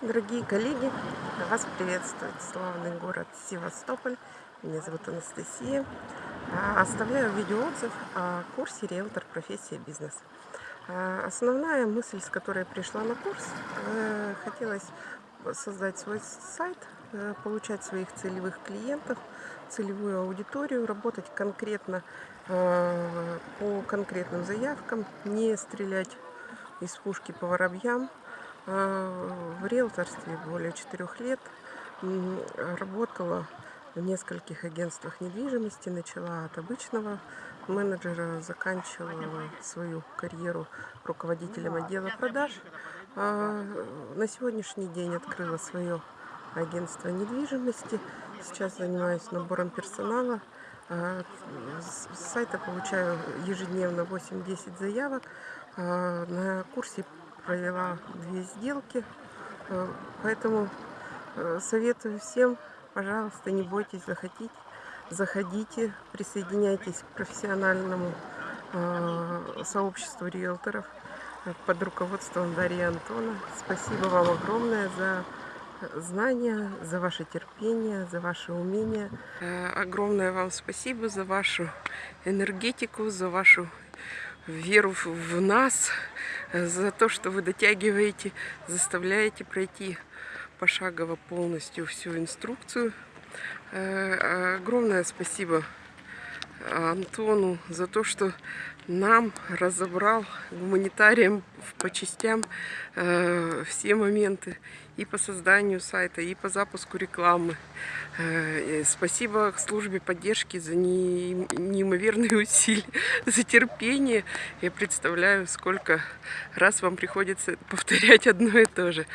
Дорогие коллеги, вас приветствует славный город Севастополь. Меня зовут Анастасия. А, оставляю видеоотзыв о курсе «Риэлтор. Профессия. Бизнес». А, основная мысль, с которой пришла на курс, э, хотелось создать свой сайт, э, получать своих целевых клиентов, целевую аудиторию, работать конкретно э, по конкретным заявкам, не стрелять из пушки по воробьям, в риэлторстве более четырех лет. Работала в нескольких агентствах недвижимости. Начала от обычного менеджера, заканчивала свою карьеру руководителем отдела продаж. А, на сегодняшний день открыла свое агентство недвижимости. Сейчас занимаюсь набором персонала. А, с сайта получаю ежедневно 8-10 заявок. На курсе провела две сделки. Э, поэтому э, советую всем, пожалуйста, не бойтесь заходить. Заходите, присоединяйтесь к профессиональному э, сообществу риэлторов под руководством Дарьи Антона. Спасибо вам огромное за знания, за ваше терпение, за ваше умение. Огромное вам спасибо за вашу энергетику, за вашу веру в нас, за то, что вы дотягиваете, заставляете пройти пошагово полностью всю инструкцию. Э, огромное спасибо Антону за то, что нам разобрал гуманитарием по частям э, все моменты и по созданию сайта, и по запуску рекламы. Э, спасибо службе поддержки за не, неимоверные усилия, за терпение. Я представляю, сколько раз вам приходится повторять одно и то же.